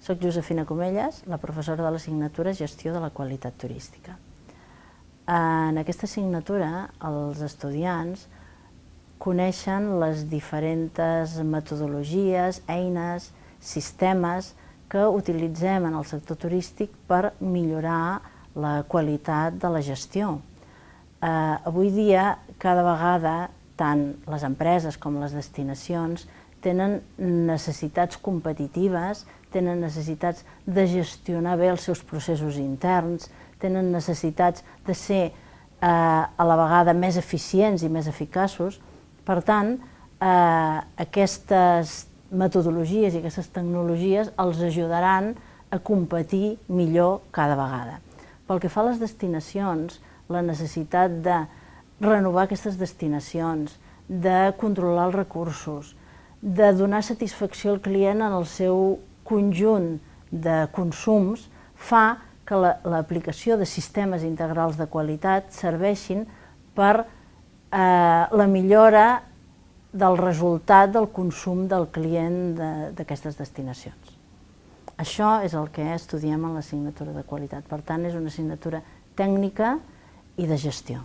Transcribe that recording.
Soc Josefina Comelles, la professora de l'assignatura Gestió de la Qualitat Turística. En aquesta assignatura, els estudiants coneixen les diferents metodologies, eines, sistemes que utilitzem en el sector turístic per millorar la qualitat de la gestió. Eh, avui dia, cada vegada, tant les empreses com les destinacions tenen necessitats competitives, tenen necessitats de gestionar bé els seus processos interns, tenen necessitats de ser eh, a la vegada més eficients i més eficaços. Per tant, eh, aquestes metodologies i aquestes tecnologies els ajudaran a competir millor cada vegada. Pel que fa a les destinacions, la necessitat de renovar aquestes destinacions, de controlar els recursos, de donar satisfacció al client en el seu conjunt de consums fa que l'aplicació la, de sistemes integrals de qualitat serveixin per eh, la millora del resultat del consum del client d'aquestes de, destinacions. Això és el que estudiem en l'assignatura de qualitat. Per tant, és una assignatura tècnica i de gestió.